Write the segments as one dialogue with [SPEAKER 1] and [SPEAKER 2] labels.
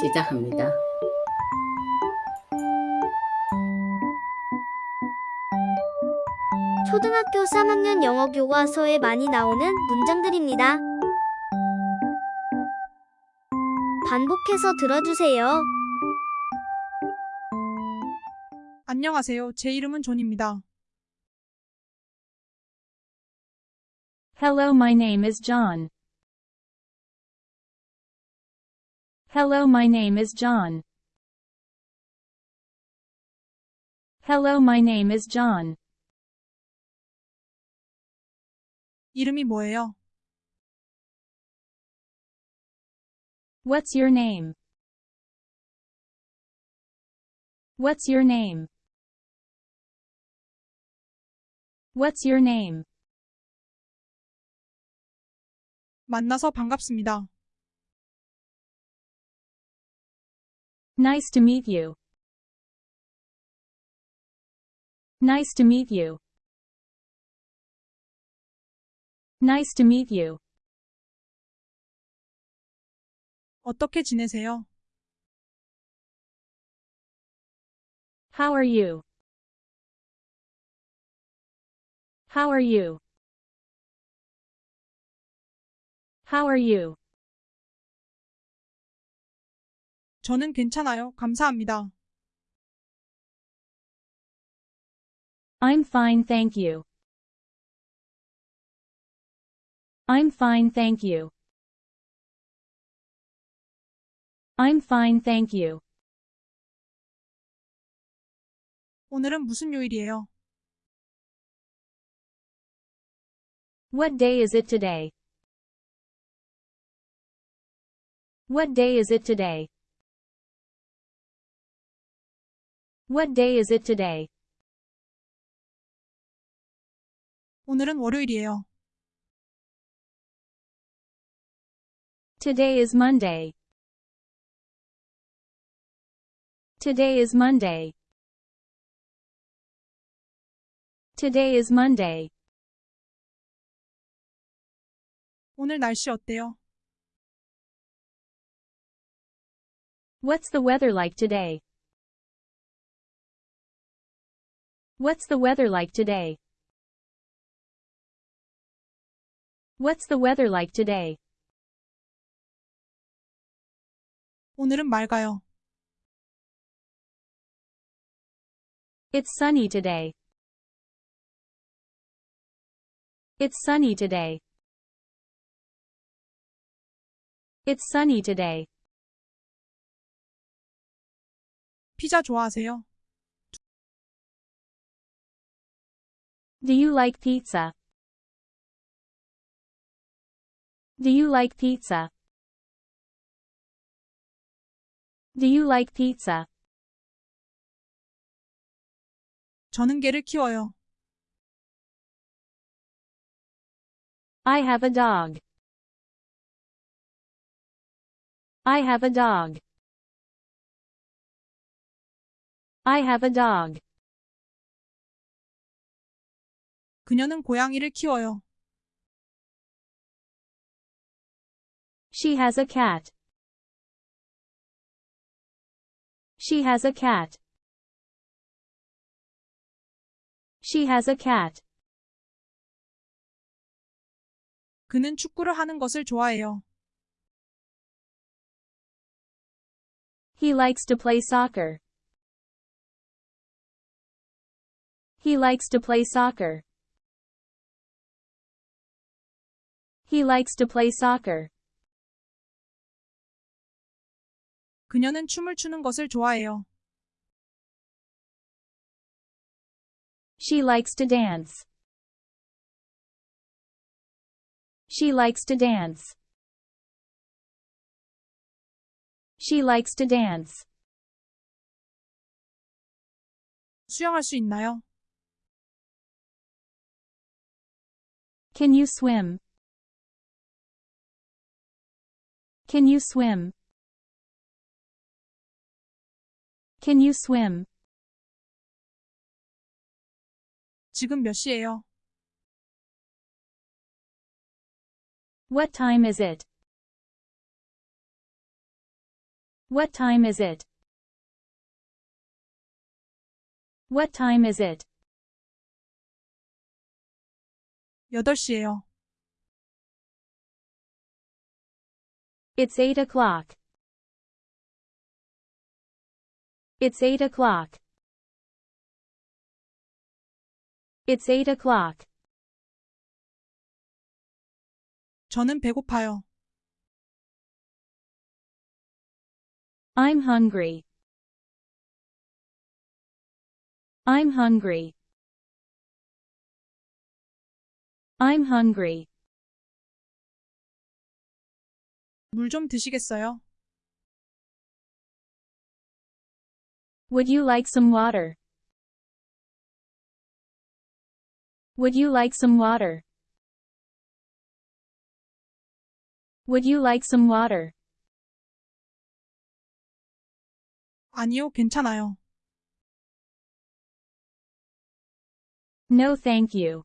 [SPEAKER 1] 시작합니다.
[SPEAKER 2] 초등학교 3학년 영어 교과서에 많이 나오는 문장들입니다. 반복해서 들어주세요.
[SPEAKER 3] 안녕하세요. 제 이름은 존입니다.
[SPEAKER 4] Hello, my name is John. Hello, my name is John. Hello, my name is John.
[SPEAKER 3] 이름이 뭐예요?
[SPEAKER 4] What's your name? What's your name? What's your name?
[SPEAKER 3] 만나서 반갑습니다.
[SPEAKER 4] Nice to meet you. Nice to meet you. Nice to meet you.
[SPEAKER 3] 어떻게 지내세요?
[SPEAKER 4] How are you? How are you? How are you?
[SPEAKER 3] 저는 괜찮아요. 감사합니다.
[SPEAKER 4] I'm fine, thank you. I'm fine, thank you. I'm fine, thank you.
[SPEAKER 3] 오늘은 무슨 요일이에요?
[SPEAKER 4] What day is it today? What day is it today? What day is it today?
[SPEAKER 3] 오늘은 월요일이에요.
[SPEAKER 4] Today is Monday. Today is Monday. Today is Monday.
[SPEAKER 3] 오늘 날씨 어때요?
[SPEAKER 4] What's the weather like today? What's the weather like today? What's the weather like today?
[SPEAKER 3] 오늘은 맑아요.
[SPEAKER 4] It's sunny today. It's sunny today. It's sunny today.
[SPEAKER 3] 피자 좋아하세요?
[SPEAKER 4] Do you like pizza? Do you like pizza? Do you like pizza?
[SPEAKER 3] 저는 개를 키워요.
[SPEAKER 4] I have a dog. I have a dog. I have a dog.
[SPEAKER 3] 그녀는 고양이를 키워요.
[SPEAKER 4] She has a cat. She has a cat. She has a cat.
[SPEAKER 3] 그는 축구를 하는 것을 좋아해요.
[SPEAKER 4] He likes to play soccer. He likes to play soccer. He likes to play soccer.
[SPEAKER 3] 그녀는 춤을 추는 것을 좋아해요.
[SPEAKER 4] She likes to dance. She likes to dance. She likes to dance.
[SPEAKER 3] 수영할 수 있나요?
[SPEAKER 4] Can you swim? Can you swim? Can you swim?
[SPEAKER 3] 지금 몇 시예요?
[SPEAKER 4] What time is it? What time is it? What time is it?
[SPEAKER 3] 8시예요.
[SPEAKER 4] It's 8 o'clock. It's 8 o'clock. It's 8 o'clock.
[SPEAKER 3] 저는 배고파요.
[SPEAKER 4] I'm hungry. I'm hungry. I'm hungry.
[SPEAKER 3] 물 좀 드시겠어요?
[SPEAKER 4] Would you like some water? Would you like some water? Would you like some water?
[SPEAKER 3] 아니요, 괜찮아요.
[SPEAKER 4] No thank you.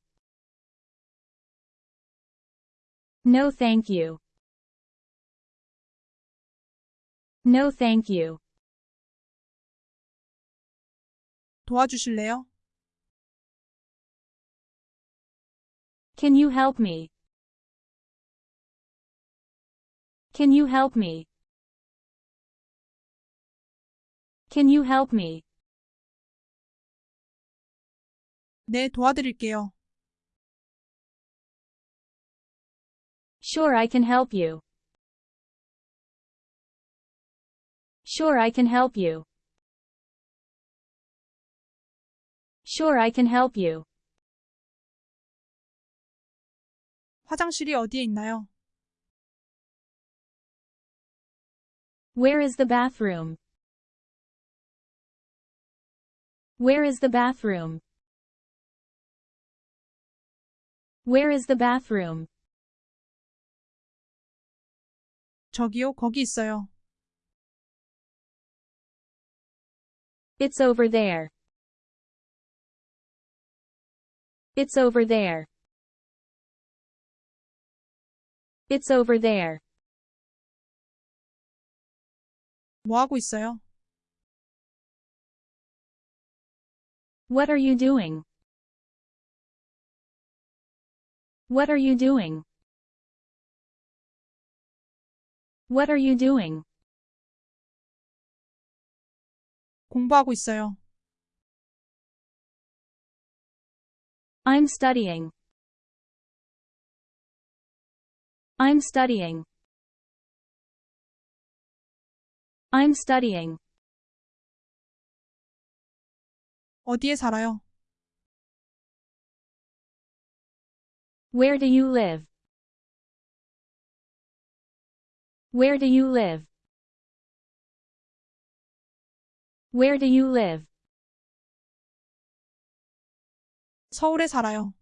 [SPEAKER 4] No thank you. No thank you.
[SPEAKER 3] 도와주실래요?
[SPEAKER 4] Can you help me? Can you help me? Can you help me?
[SPEAKER 3] 네, 도와드릴게요.
[SPEAKER 4] Sure I can help you. Sure I can help you. Sure I can help you.
[SPEAKER 3] 화장실이 어디에 있나요?
[SPEAKER 4] Where is the bathroom? Where is the bathroom? Where is the bathroom?
[SPEAKER 3] 저기요, 거기 있어요.
[SPEAKER 4] It's over there. It's over there. It's over there.
[SPEAKER 3] 뭐 하고 있어요?
[SPEAKER 4] What are you doing? What are you doing? What are you doing?
[SPEAKER 3] 공부하고 있어요.
[SPEAKER 4] I'm studying. I'm studying. I'm studying.
[SPEAKER 3] 어디에 살아요?
[SPEAKER 4] Where do you live? Where do you live? Where do you live?
[SPEAKER 3] 서울에 살아요.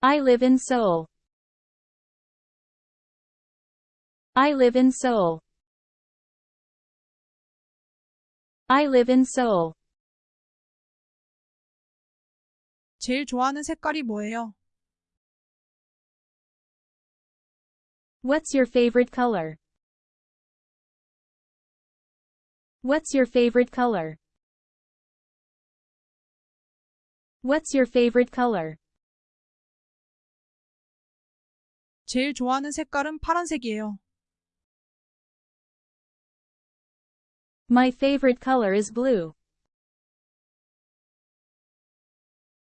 [SPEAKER 4] I live in Seoul. I live in Seoul. I live in Seoul.
[SPEAKER 3] 제일 좋아하는 색깔이 뭐예요?
[SPEAKER 4] What's your favorite color? What's your favorite color? What's your favorite color?
[SPEAKER 3] 제일 좋아하는 색깔은 파란색이에요.
[SPEAKER 4] My favorite color is blue.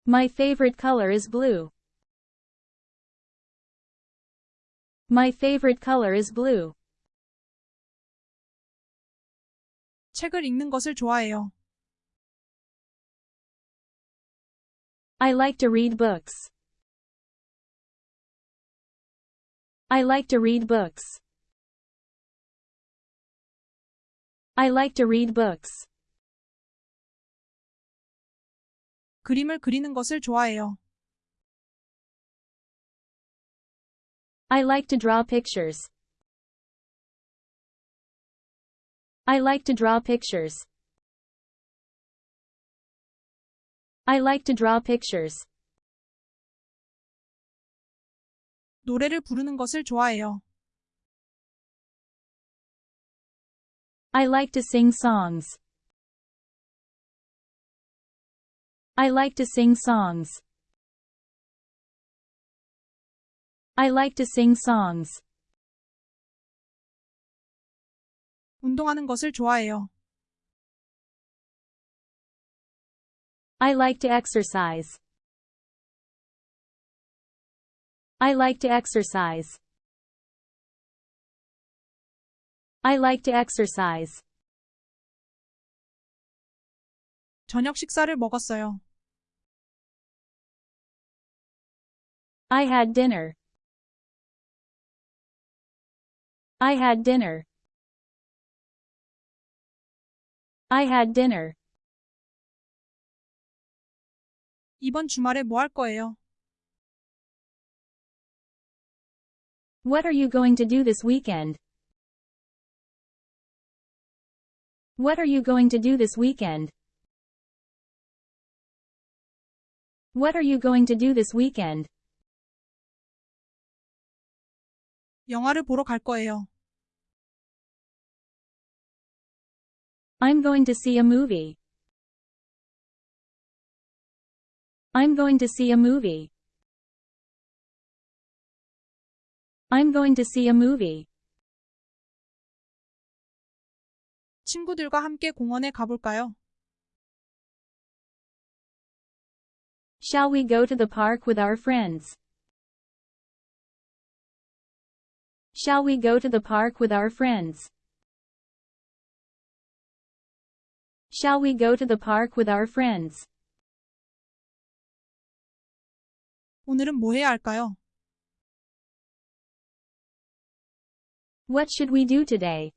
[SPEAKER 4] My favorite color is blue. My favorite color is blue.
[SPEAKER 3] 책을 읽는 것을 좋아해요.
[SPEAKER 4] I like to read books. I like to read books. I like to read books.
[SPEAKER 3] 그림을 그리는 것을 좋아해요.
[SPEAKER 4] I like to draw pictures. I like to draw pictures. I like to draw pictures.
[SPEAKER 3] 노래를 부르는 것을 좋아해요.
[SPEAKER 4] I like to sing songs. I like to sing songs. I like to sing songs.
[SPEAKER 3] 운동하는 것을 좋아해요.
[SPEAKER 4] I like to exercise. I like to exercise. I like to exercise.
[SPEAKER 3] 저녁 식사를 먹었어요.
[SPEAKER 4] I had dinner. I had dinner. I had dinner.
[SPEAKER 3] 이번 주말에 뭐 할 거예요?
[SPEAKER 4] What are you going to do this weekend? What are you going to do this weekend? What are you going to do this weekend?
[SPEAKER 3] 영화를 보러 갈 거예요.
[SPEAKER 4] I'm going to see a movie. I'm going to see a movie. I'm going to see a movie.
[SPEAKER 3] 친구들과 함께 공원에 가볼까요?
[SPEAKER 4] Shall we go to the park with our friends? Shall we go to the park with our friends? Shall we go to the park with our friends?
[SPEAKER 3] 오늘은 뭐 해야 할까요?
[SPEAKER 4] What should we do today?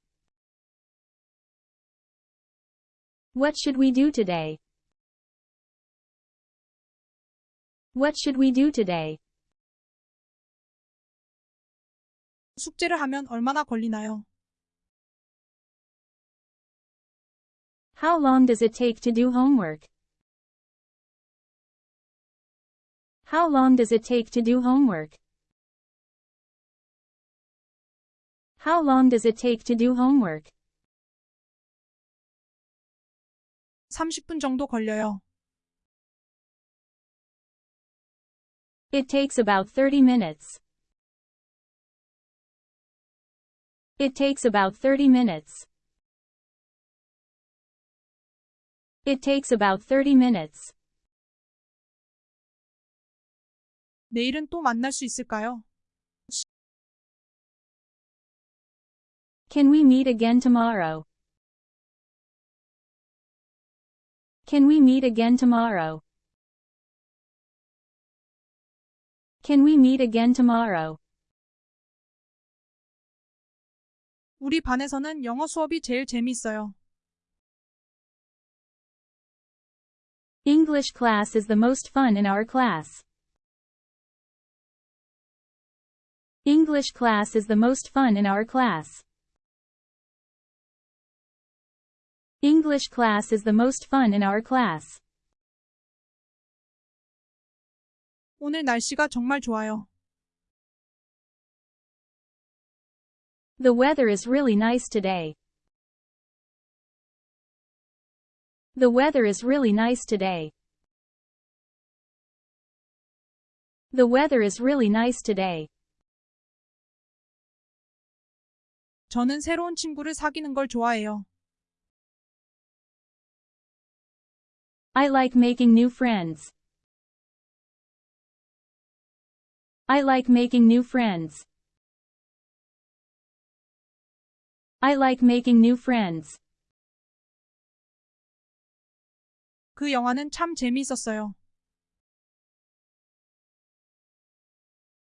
[SPEAKER 4] What should we do today? What should we do today?
[SPEAKER 3] 숙제를 하면 얼마나 걸리나요?
[SPEAKER 4] How long does it take to do homework? How long does it take to do homework? How long does it take to do homework?
[SPEAKER 3] 30분 정도 걸려요.
[SPEAKER 4] It takes about 30 minutes. It takes about 30 minutes. It takes about 30 minutes.
[SPEAKER 3] 내일은 또 만날 수 있을까요?
[SPEAKER 4] Can we meet again tomorrow? Can we meet again tomorrow? Can we meet again tomorrow?
[SPEAKER 3] 우리 반에서는 영어 수업이 제일 재미있어요.
[SPEAKER 4] English class is the most fun in our class. English class is the most fun in our class. English class is the most fun in our class.
[SPEAKER 3] 오늘 날씨가 정말 좋아요.
[SPEAKER 4] The weather is really nice today. The weather is really nice today. The weather is really nice today.
[SPEAKER 3] 저는 새로운 친구를 사귀는 걸 좋아해요.
[SPEAKER 4] I like making new friends. I like making new friends. I like making new friends.
[SPEAKER 3] 그 영화는 참 재미있었어요.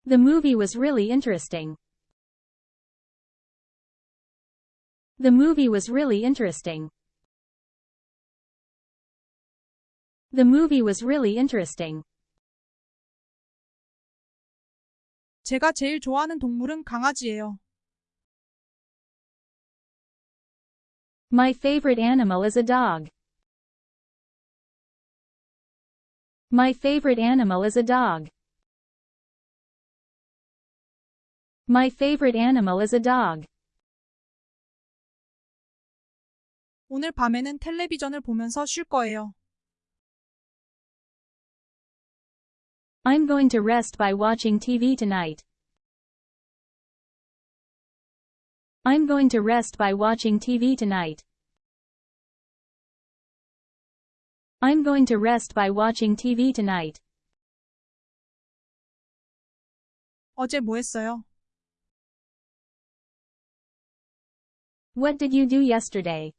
[SPEAKER 4] The movie was really interesting. The movie was really interesting. The movie was really interesting.
[SPEAKER 3] 제가 제일 좋아하는 동물은 강아지예요.
[SPEAKER 4] My favorite animal is a dog. My favorite animal is a dog. My favorite animal is a dog.
[SPEAKER 3] 오늘 밤에는 텔레비전을 보면서 쉴 거예요.
[SPEAKER 4] I'm going to rest by watching TV tonight. I'm going to rest by watching TV tonight. I'm going to rest by watching TV tonight.
[SPEAKER 3] 어제 뭐 했어요?
[SPEAKER 4] What did you do yesterday?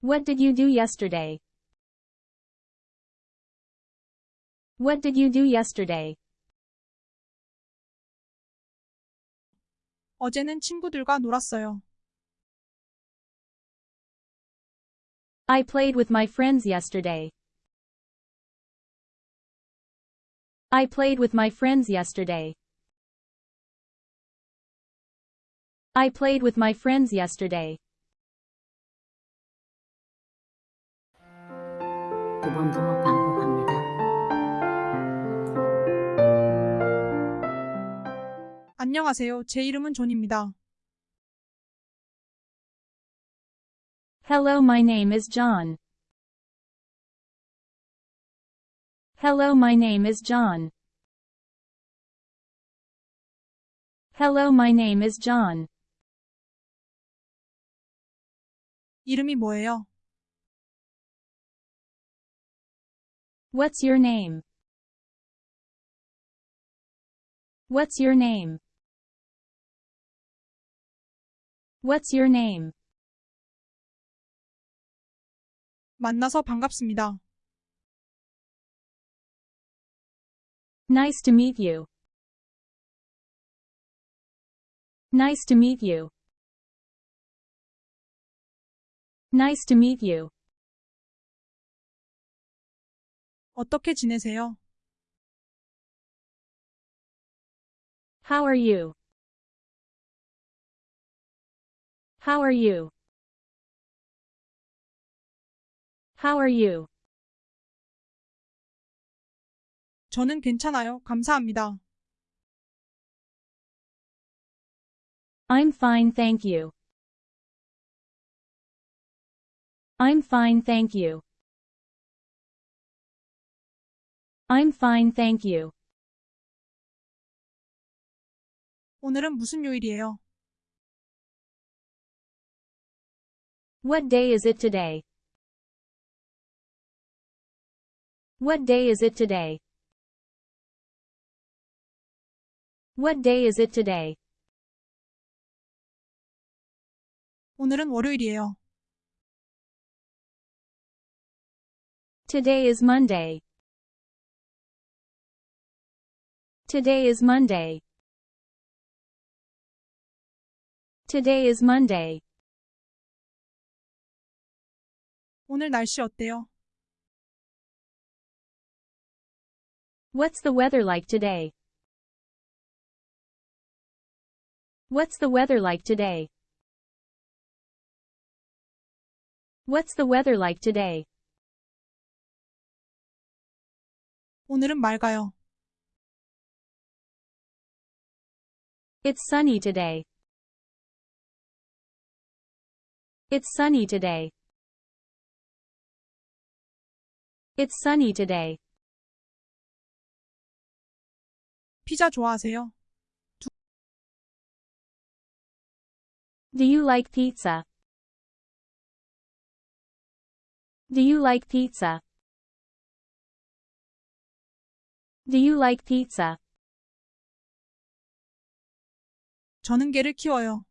[SPEAKER 4] What did you do yesterday? What did you do yesterday?
[SPEAKER 3] 어제는 친구들과 놀았어요.
[SPEAKER 4] I played with my friends yesterday. I played with my friends yesterday. I played with my friends yesterday.
[SPEAKER 1] 두 번 더 반복합니다.
[SPEAKER 3] 안녕하세요. 제 이름은 존입니다.
[SPEAKER 4] Hello, my name is John. Hello, my name is John. Hello, my name is John.
[SPEAKER 3] 이름이 뭐예요?
[SPEAKER 4] What's your name? What's your name? What's your name?
[SPEAKER 3] 만나서 반갑습니다.
[SPEAKER 4] Nice to meet you. Nice to meet you. Nice to meet you.
[SPEAKER 3] 어떻게 지내세요?
[SPEAKER 4] How are you? How are you? How are you?
[SPEAKER 3] 저는 괜찮아요. 감사합니다.
[SPEAKER 4] I'm fine, thank you. I'm fine, thank you. I'm fine, thank you.
[SPEAKER 3] 오늘은 무슨 요일이에요?
[SPEAKER 4] What day is it today? What day is it today? What day is it today?
[SPEAKER 3] 오늘은 월요일이에요.
[SPEAKER 4] Today is Monday. Today is Monday. Today is Monday.
[SPEAKER 3] 오늘 날씨 어때요?
[SPEAKER 4] What's the weather like today? What's the weather like today? What's the weather like today?
[SPEAKER 3] 오늘은 맑아요.
[SPEAKER 4] It's sunny today. It's sunny today. It's sunny today.
[SPEAKER 3] 피자 좋아하세요?
[SPEAKER 4] Do you like pizza? Do you like pizza? Do you like pizza?
[SPEAKER 3] 저는 개를 키워요.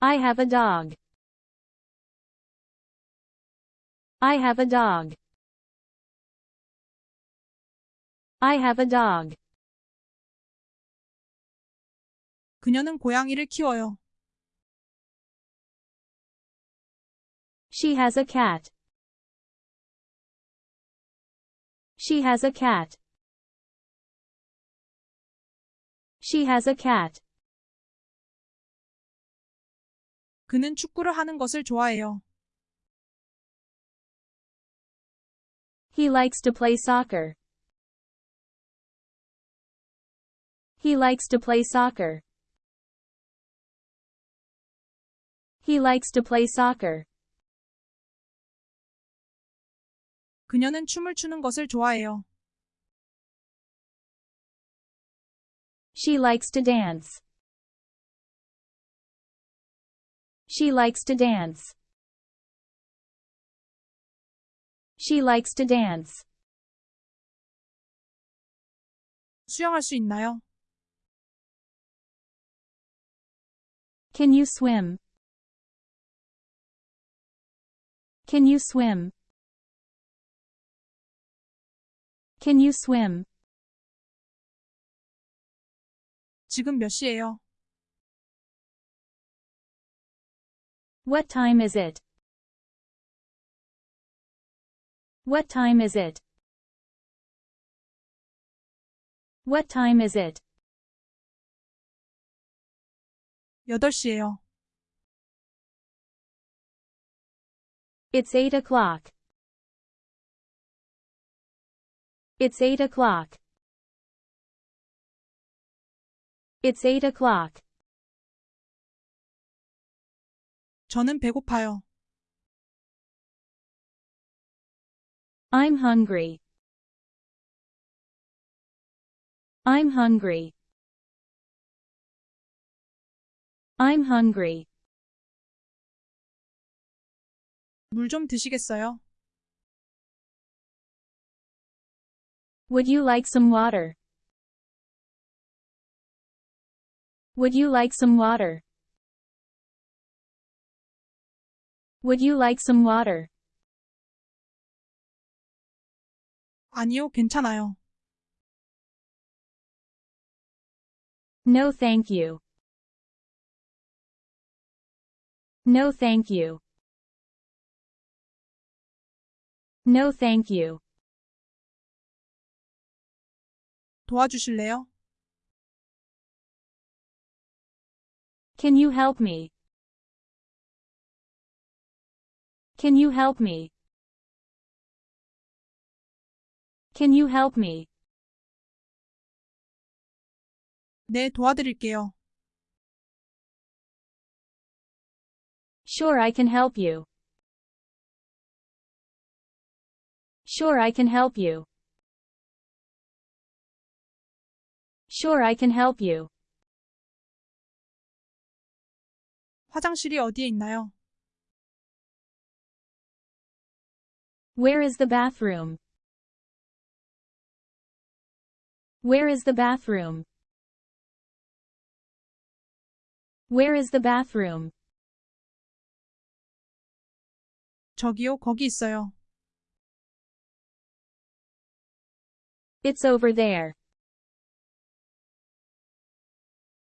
[SPEAKER 4] I have a dog. I have a dog. I have a dog.
[SPEAKER 3] 그녀는 고양이를 키워요.
[SPEAKER 4] She has a cat. She has a cat. She has a cat.
[SPEAKER 3] 그는 축구를 하는 것을 좋아해요.
[SPEAKER 4] He likes to play soccer. He likes to play soccer. He likes to play soccer.
[SPEAKER 3] 그녀는 춤을 추는 것을 좋아해요.
[SPEAKER 4] She likes to dance. She likes to dance. She likes to dance.
[SPEAKER 3] 수영할 수 있나요?
[SPEAKER 4] Can you swim? Can you swim? Can you swim?
[SPEAKER 3] 지금 몇 시예요?
[SPEAKER 4] What time is it? What time is it? What time is it?
[SPEAKER 3] 8시예요.
[SPEAKER 4] It's eight o'clock. It's eight o'clock. It's eight o'clock.
[SPEAKER 3] 저는 배고파요.
[SPEAKER 4] I'm hungry. I'm hungry. I'm hungry.
[SPEAKER 3] 물 좀 드시겠어요?
[SPEAKER 4] Would you like some water? Would you like some water? Would you like some water?
[SPEAKER 3] 아니요, 괜찮아요.
[SPEAKER 4] No thank you. No thank you. No thank you.
[SPEAKER 3] 도와주실래요?
[SPEAKER 4] Can you help me? Can you help me? Can you help me?
[SPEAKER 3] 네, 도와드릴게요.
[SPEAKER 4] Sure I can help you. Sure I can help you. Sure I can help you.
[SPEAKER 3] 화장실이 어디에 있나요?
[SPEAKER 4] Where is the bathroom? Where is the bathroom? Where is the bathroom?
[SPEAKER 3] 저기요, 거기 있어요.
[SPEAKER 4] It's over there.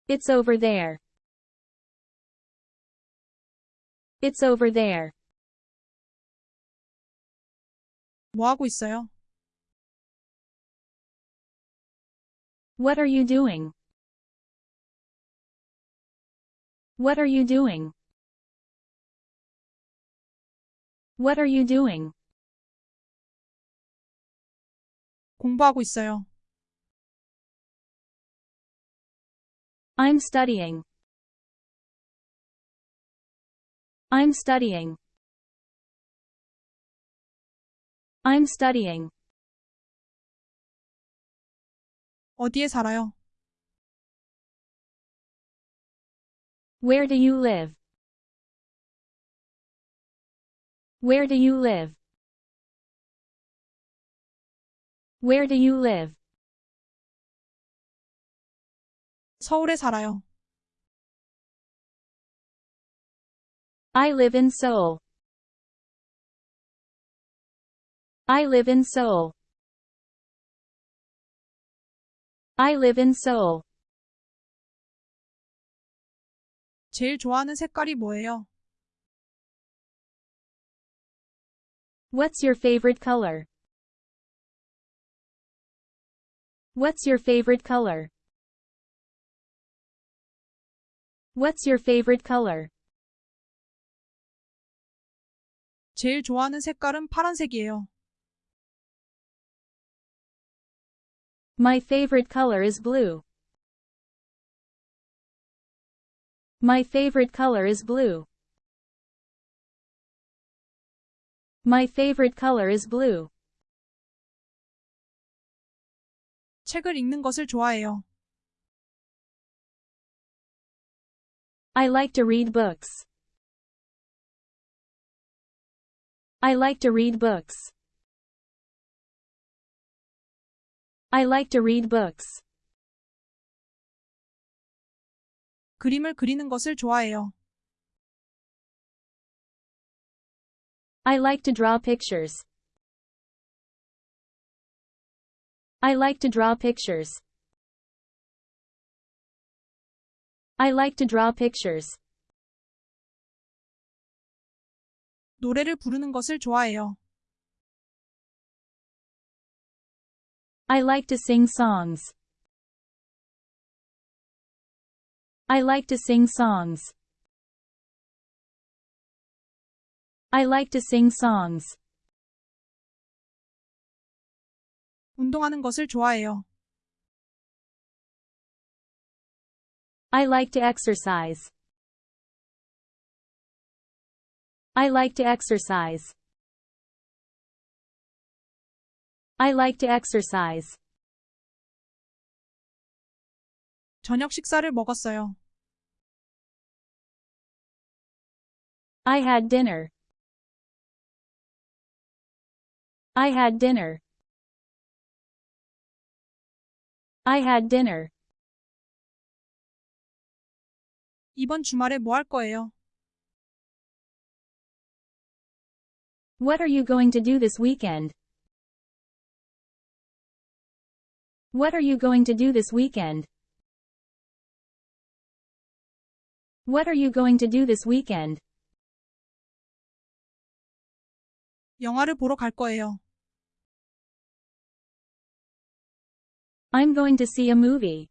[SPEAKER 4] It's over there. It's over there.
[SPEAKER 3] 뭐 하고 있어요?
[SPEAKER 4] What are you doing? What are you doing? What are you doing?
[SPEAKER 3] 공부하고 있어요.
[SPEAKER 4] I'm studying. I'm studying. I'm studying.
[SPEAKER 3] 어디에 살아요?
[SPEAKER 4] Where do you live? Where do you live? Where do you live?
[SPEAKER 3] 서울에 살아요.
[SPEAKER 4] I live in Seoul. I live in Seoul. I live in Seoul.
[SPEAKER 3] 제일 좋아하는 색깔이 뭐예요?
[SPEAKER 4] What's your favorite color? What's your favorite color? What's your favorite color?
[SPEAKER 3] 제일 좋아하는 색깔은 파란색이에요.
[SPEAKER 4] My favorite color is blue. My favorite color is blue. My favorite color is blue.
[SPEAKER 3] 책을 읽는 것을 좋아해요.
[SPEAKER 4] I like to read books. I like to read books. I like to read books.
[SPEAKER 3] 그림을 그리는 것을 좋아해요.
[SPEAKER 4] I like to draw pictures. I like to draw pictures. I like to draw pictures.
[SPEAKER 3] 노래를 부르는 것을 좋아해요.
[SPEAKER 4] I like to sing songs. I like to sing songs. I like to sing songs.
[SPEAKER 3] 운동하는 것을 좋아해요.
[SPEAKER 4] I like to exercise. I like to exercise. I like to exercise.
[SPEAKER 3] 저녁 식사를 먹었어요.
[SPEAKER 4] I had dinner. I had dinner. I had dinner.
[SPEAKER 3] 이번 주말에 뭐 할 거예요?
[SPEAKER 4] What are you going to do this weekend? What are you going to do this weekend? What are you going to do this weekend?
[SPEAKER 3] 영화를 보러 갈 거예요.
[SPEAKER 4] I'm going to see a movie.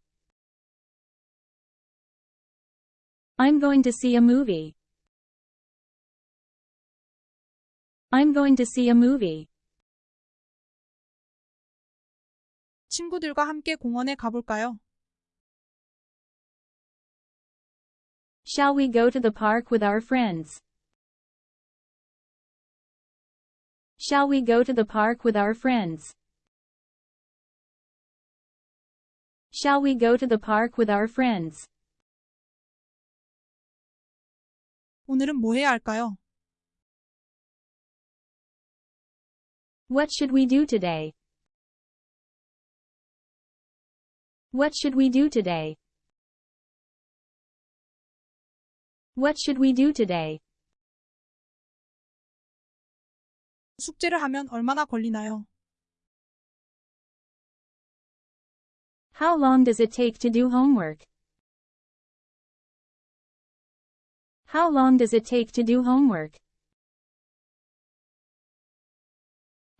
[SPEAKER 4] I'm going to see a movie. I'm going to see a movie.
[SPEAKER 3] 친구들과 함께 공원에 가볼까요?
[SPEAKER 4] Shall we go to the park with our friends? Shall we go to the park with our friends? Shall we go to the park with our friends?
[SPEAKER 3] 오늘은 뭐 해야 할까요?
[SPEAKER 4] What should we do today? What should we do today? What should we do today?
[SPEAKER 3] 숙제를 하면 얼마나 걸리나요?
[SPEAKER 4] How long does it take to do homework? How long does it take to do homework?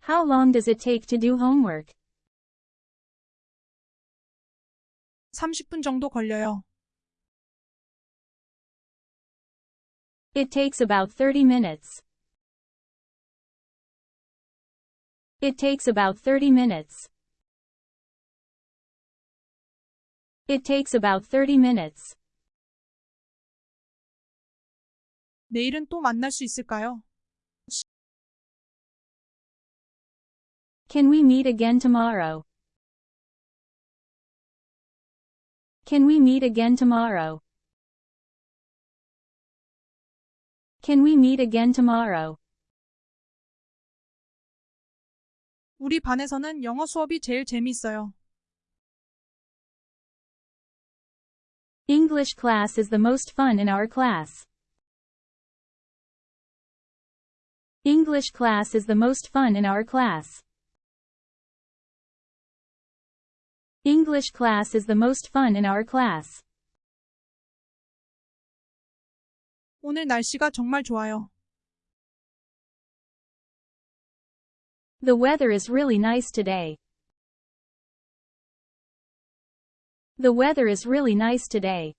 [SPEAKER 4] How long does it take to do homework?
[SPEAKER 3] 30분 정도 걸려요.
[SPEAKER 4] It takes about 30 minutes. It takes about 30 minutes. It takes about 30 minutes.
[SPEAKER 3] 내일은 또 만날 수 있을까요?
[SPEAKER 4] Can we meet again tomorrow? Can we meet again tomorrow? Can we meet again tomorrow?
[SPEAKER 3] 우리 반에서는 영어 수업이 제일 재미있어요.
[SPEAKER 4] English class is the most fun in our class. English class is the most fun in our class. English class is the most fun in our class.
[SPEAKER 3] 오늘 날씨가 정말 좋아요.
[SPEAKER 4] The weather is really nice today. The weather is really nice today.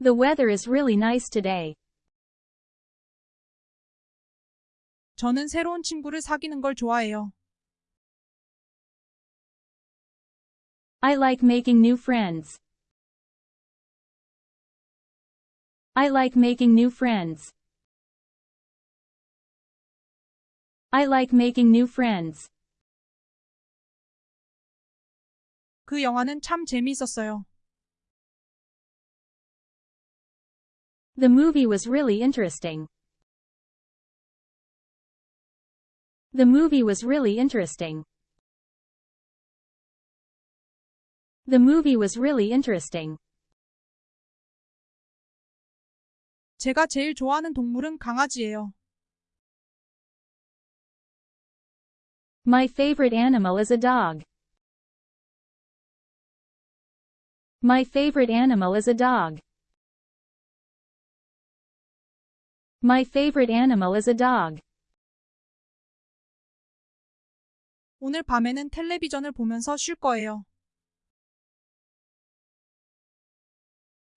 [SPEAKER 4] The weather is really nice today.
[SPEAKER 3] 저는 새로운 친구를 사귀는 걸 좋아해요.
[SPEAKER 4] I like making new friends. I like making new friends. I like making new friends.
[SPEAKER 3] 그 영화는 참 재미있었어요.
[SPEAKER 4] The movie was really interesting. The movie was really interesting. The movie was really interesting.
[SPEAKER 3] 제가 제일 좋아하는 동물은 강아지예요.
[SPEAKER 4] My favorite animal is a dog. My favorite animal is a dog. My favorite animal is a dog.
[SPEAKER 3] 오늘 밤에는 텔레비전을 보면서 쉴 거예요.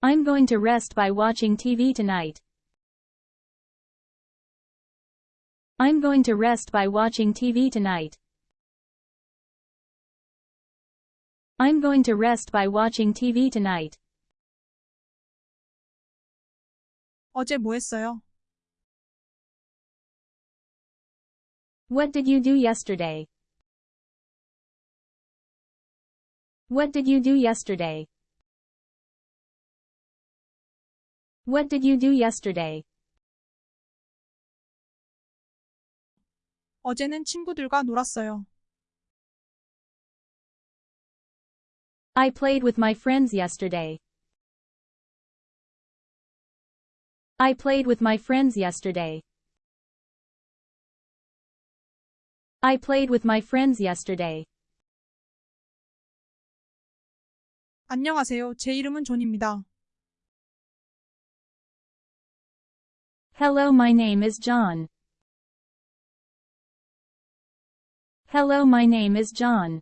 [SPEAKER 4] I'm going to rest by watching TV tonight. I'm going to rest by watching TV tonight. I'm going to rest by watching TV tonight.
[SPEAKER 3] 어제 뭐 했어요?
[SPEAKER 4] What did you do yesterday? What did you do yesterday? What did you do yesterday?
[SPEAKER 3] 어제는 친구들과 놀았어요.
[SPEAKER 4] I played with my friends yesterday. I played with my friends yesterday. I played with my friends yesterday.
[SPEAKER 3] 안녕하세요. 제 이름은 존입니다.
[SPEAKER 4] Hello, my name is John. Hello, my name is John.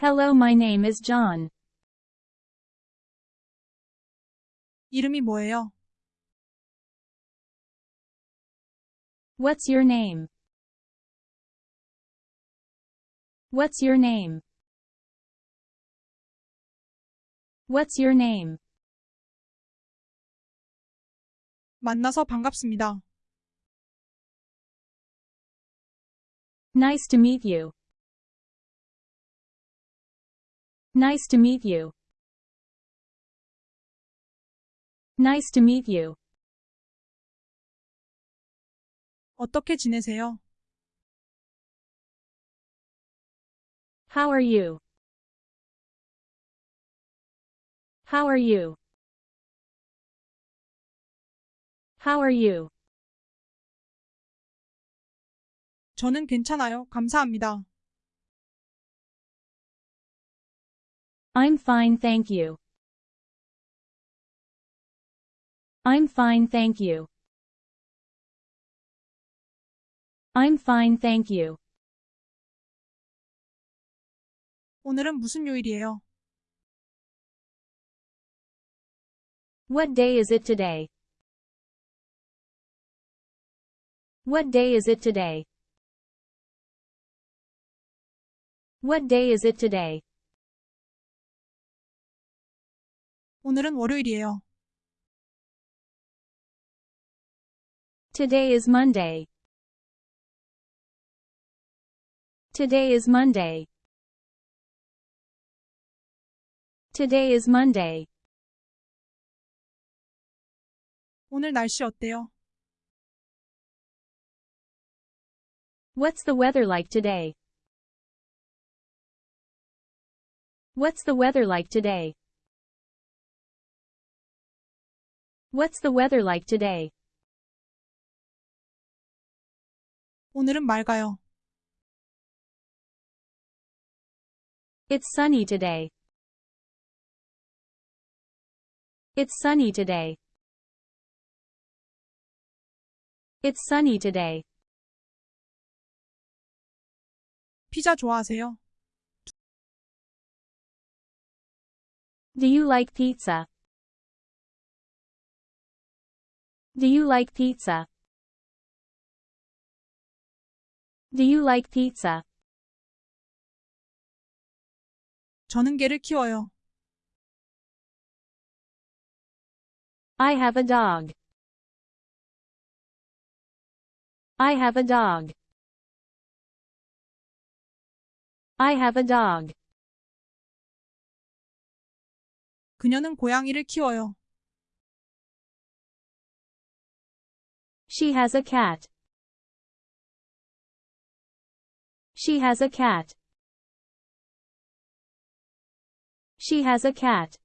[SPEAKER 4] Hello, my name is John.
[SPEAKER 3] 이름이 뭐예요?
[SPEAKER 4] What's your name? What's your name? What's your name?
[SPEAKER 3] 만나서 반갑습니다.
[SPEAKER 4] Nice to meet you. Nice to meet you. Nice to meet you.
[SPEAKER 3] 어떻게 지내세요?
[SPEAKER 4] How are you? How are you? How are you?
[SPEAKER 3] 저는 괜찮아요. 감사합니다.
[SPEAKER 4] I'm fine, thank you. I'm fine, thank you. I'm fine, thank you.
[SPEAKER 3] 오늘은 무슨 요일이에요?
[SPEAKER 4] What day is it today? What day is it today? What day is it today?
[SPEAKER 3] 오늘은 월요일이에요.
[SPEAKER 4] Today is Monday. Today is Monday. Today is Monday.
[SPEAKER 3] 오늘 날씨 어때요?
[SPEAKER 4] What's the weather like today? What's the weather like today? What's the weather like today?
[SPEAKER 3] 오늘은 맑아요.
[SPEAKER 4] It's sunny today. It's sunny today. It's sunny today.
[SPEAKER 3] 피자 좋아하세요?
[SPEAKER 4] Do you like pizza? Do you like pizza? Do you like pizza?
[SPEAKER 3] 저는 개를 키워요.
[SPEAKER 4] I have a dog. I have a dog. I have a dog.
[SPEAKER 3] 그녀는 고양이를 키워요.
[SPEAKER 4] She has a cat. She has a cat. She has a cat.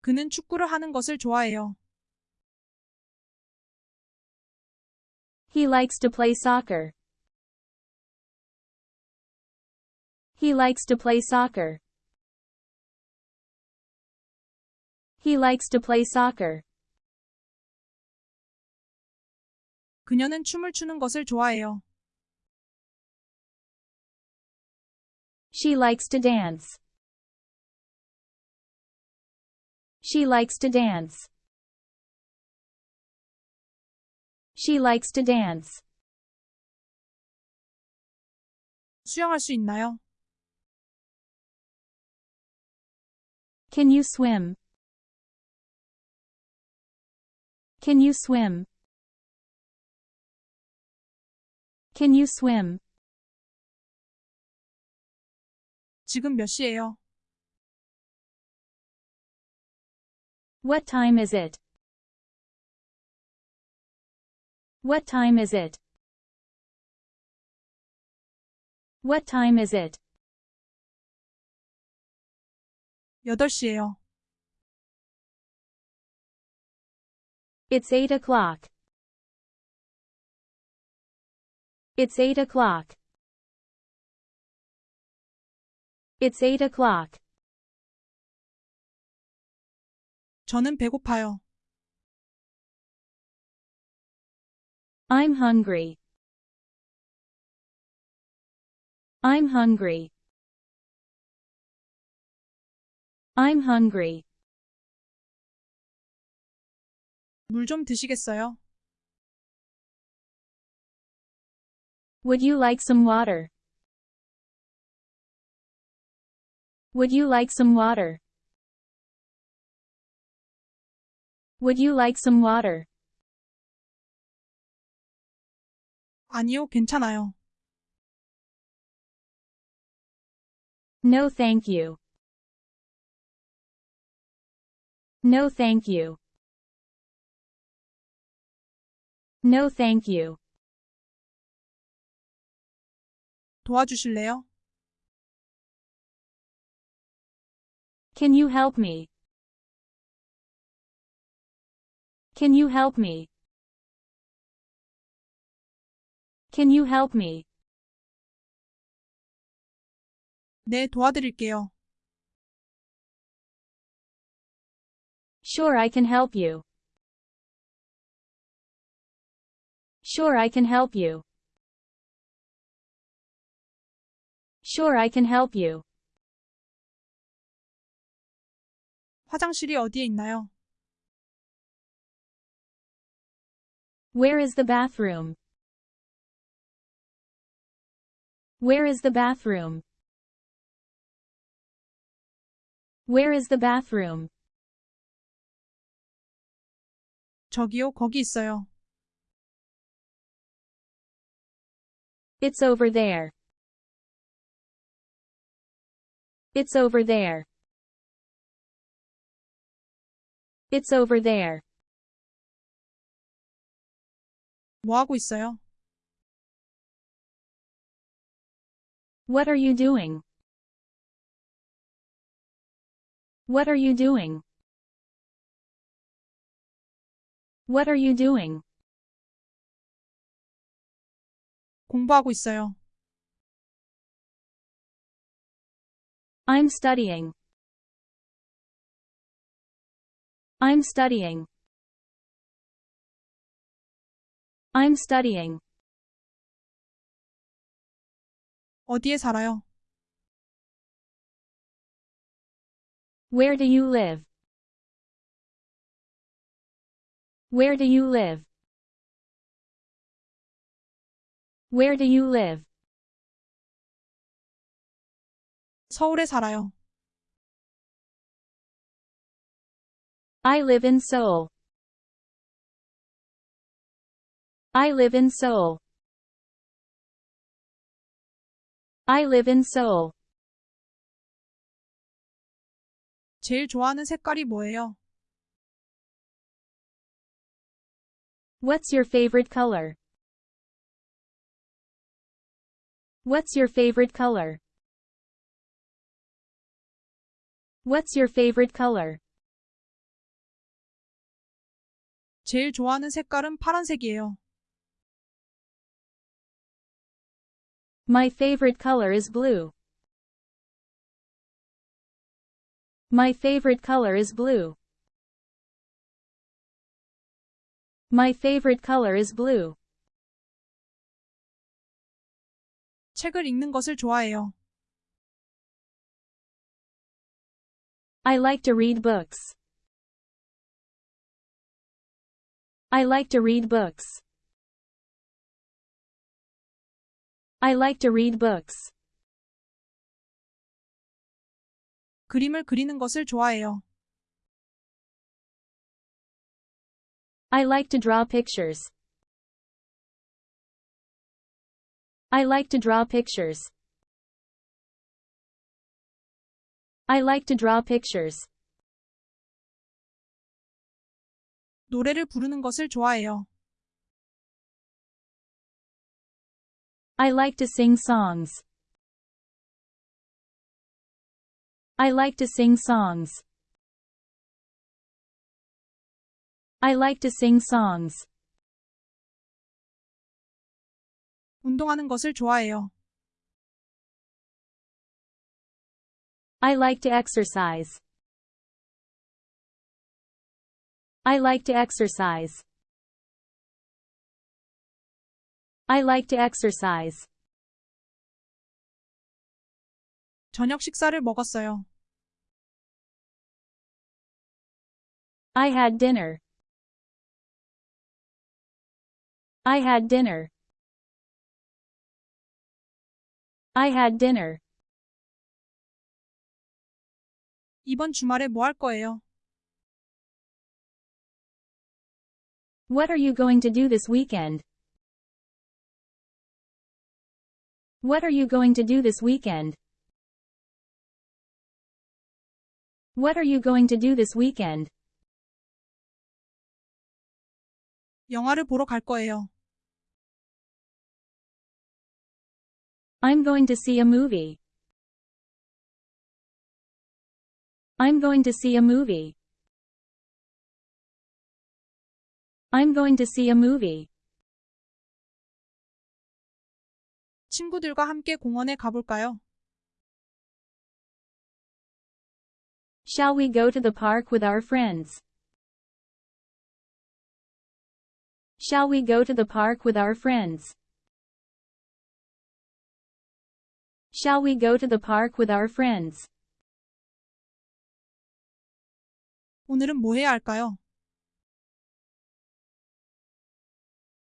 [SPEAKER 3] 그는 축구를 하는 것을 좋아해요.
[SPEAKER 4] He likes to play soccer. He likes to play soccer. He likes to play soccer.
[SPEAKER 3] 그녀는 춤을 추는 것을 좋아해요.
[SPEAKER 4] She likes to dance. She likes to dance. She likes to dance.
[SPEAKER 3] 수영할 수 있나요?
[SPEAKER 4] Can you swim? Can you swim? Can you swim?
[SPEAKER 3] 지금 몇 시예요?
[SPEAKER 4] What time is it? What time is it? What time is it?
[SPEAKER 3] 8시예요.
[SPEAKER 4] It's eight o'clock. It's eight o'clock. It's eight o'clock.
[SPEAKER 3] 저는 배고파요.
[SPEAKER 4] I'm hungry. I'm hungry. I'm hungry.
[SPEAKER 3] 물 좀 드시겠어요?
[SPEAKER 4] Would you like some water? Would you like some water? Would you like some water?
[SPEAKER 3] 아니요, 괜찮아요.
[SPEAKER 4] No thank you. No thank you. No thank you.
[SPEAKER 3] 도와주실래요?
[SPEAKER 4] Can you help me? Can you help me? Can you help me?
[SPEAKER 3] 네, 도와드릴게요.
[SPEAKER 4] Sure I can help you. Sure I can help you. Sure I can help you.
[SPEAKER 3] 화장실이 어디에 있나요?
[SPEAKER 4] Where is the bathroom? Where is the bathroom? Where is the bathroom?
[SPEAKER 3] 저기요, 거기 있어요.
[SPEAKER 4] It's over there. It's over there. It's over there.
[SPEAKER 3] 뭐 하고 있어요?
[SPEAKER 4] What are you doing? What are you doing? What are you doing?
[SPEAKER 3] 공부하고 있어요.
[SPEAKER 4] I'm studying. I'm studying. I'm studying.
[SPEAKER 3] 어디에 살아요?
[SPEAKER 4] Where do you live? Where do you live? Where do you live?
[SPEAKER 3] 서울에 살아요.
[SPEAKER 4] I live in Seoul. I live in Seoul. I live in Seoul.
[SPEAKER 3] 제일 좋아하는 색깔이 뭐예요?
[SPEAKER 4] What's your favorite color? What's your favorite color? What's your favorite color?
[SPEAKER 3] 제일 좋아하는 색깔은 파란색이에요.
[SPEAKER 4] My favorite color is blue. My favorite color is blue. My favorite color is blue.
[SPEAKER 3] 책을 읽는 것을 좋아해요.
[SPEAKER 4] I like to read books. I like to read books. I like to read books.
[SPEAKER 3] 그림을 그리는 것을 좋아해요.
[SPEAKER 4] I like to draw pictures. I like to draw pictures. I like to draw pictures.
[SPEAKER 3] 노래를 부르는 것을 좋아해요.
[SPEAKER 4] I like to sing songs. I like to sing songs. I like to sing songs.
[SPEAKER 3] 운동하는 것을 좋아해요.
[SPEAKER 4] I like to exercise. I like to exercise. I like to exercise.
[SPEAKER 3] 저녁 식사를 먹었어요.
[SPEAKER 4] I had dinner. I had dinner. I had dinner.
[SPEAKER 3] 이번 주말에 뭐 할 거예요?
[SPEAKER 4] What are you going to do this weekend? What are you going to do this weekend? What are you going to do this weekend?
[SPEAKER 3] 영화를 보러 갈 거예요.
[SPEAKER 4] I'm going to see a movie. I'm going to see a movie. I'm going to see a movie.
[SPEAKER 3] 친구들과 함께 공원에 가볼까요?
[SPEAKER 4] Shall we go to the park with our friends? Shall we go to the park with our friends? Shall we go to the park with our friends?
[SPEAKER 3] 오늘은 뭐 해야 할까요?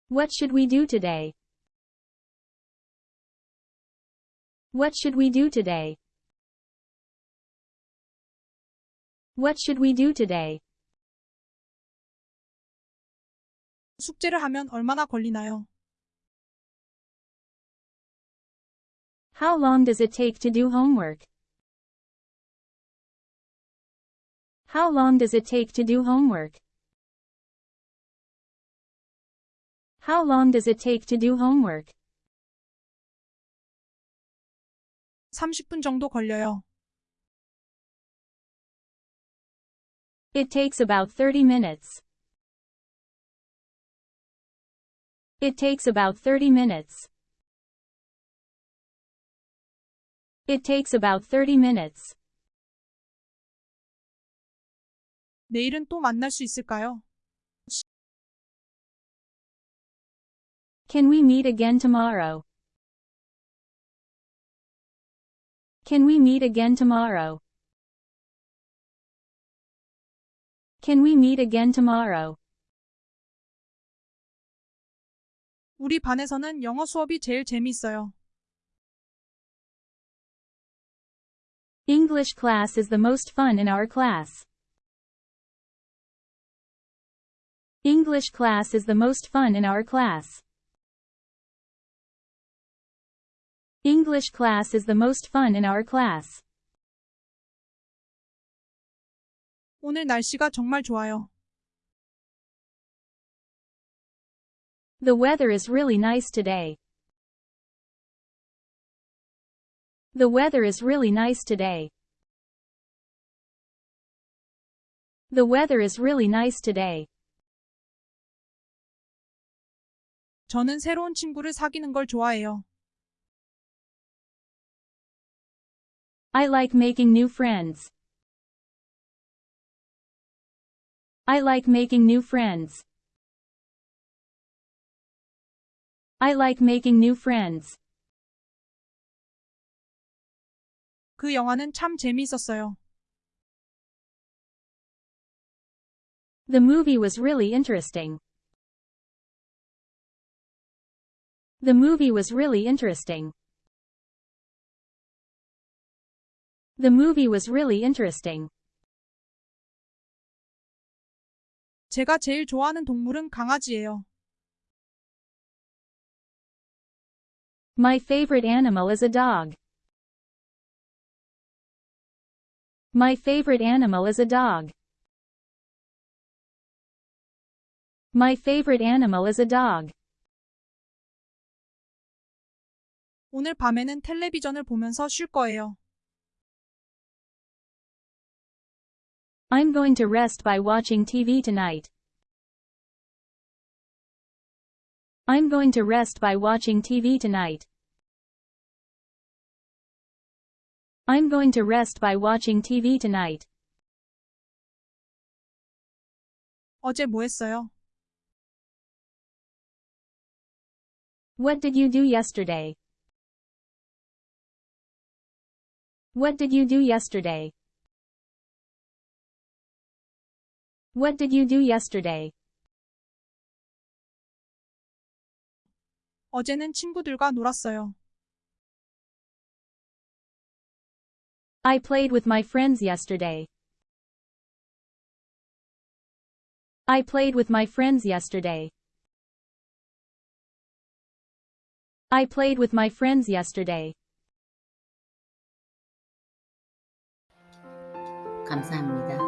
[SPEAKER 4] What should we do today? What should we do today? What should we do today?
[SPEAKER 3] 숙제를 하면 얼마나 걸리나요?
[SPEAKER 4] How long does it take to do homework? How long does it take to do homework? How long does it take to do homework?
[SPEAKER 3] 30분 정도 걸려요.
[SPEAKER 4] It takes about 30 minutes. It takes about 30 minutes. It takes about 30 minutes.
[SPEAKER 3] 내일은 또 만날 수 있을까요?
[SPEAKER 4] Can we meet again tomorrow? Can we meet again tomorrow? Can we meet again tomorrow?
[SPEAKER 3] 우리 반에서는 영어 수업이 제일 재미있어요.
[SPEAKER 4] English class is the most fun in our class. English class is the most fun in our class. English class is the most fun in our class.
[SPEAKER 3] 오늘 날씨가 정말 좋아요.
[SPEAKER 4] The weather is really nice today. The weather is really nice today. The weather is really nice today.
[SPEAKER 3] 저는 새로운 친구를 사귀는 걸 좋아해요.
[SPEAKER 4] I like making new friends. I like making new friends. I like making new friends.
[SPEAKER 3] 그 영화는 참 재미있었어요.
[SPEAKER 4] The movie was really interesting. The movie was really interesting. The movie was really interesting.
[SPEAKER 3] 제가 제일 좋아하는 동물은 강아지예요.
[SPEAKER 4] My favorite animal is a dog. My favorite animal is a dog. My favorite animal is a dog.
[SPEAKER 3] 오늘 밤에는 텔레비전을 보면서 쉴 거예요.
[SPEAKER 4] I'm going to rest by watching TV tonight. I'm going to rest by watching TV tonight. I'm going to rest by watching TV tonight.
[SPEAKER 3] 어제 뭐 했어요?
[SPEAKER 4] What did you do yesterday? What did you do yesterday? What did you do yesterday?
[SPEAKER 3] 어제는 친구들과 놀았어요.
[SPEAKER 4] I played with my friends yesterday. I played with my friends yesterday. I played with my friends yesterday.
[SPEAKER 1] 감사합니다.